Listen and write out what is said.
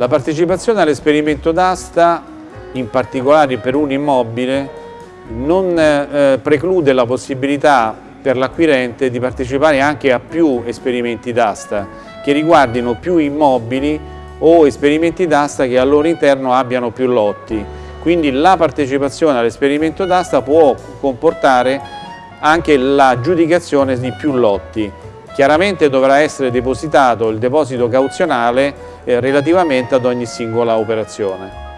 La partecipazione all'esperimento d'asta, in particolare per un immobile, non eh, preclude la possibilità per l'acquirente di partecipare anche a più esperimenti d'asta che riguardino più immobili o esperimenti d'asta che al loro interno abbiano più lotti. Quindi la partecipazione all'esperimento d'asta può comportare anche l'aggiudicazione di più lotti. Chiaramente dovrà essere depositato il deposito cauzionale eh, relativamente ad ogni singola operazione.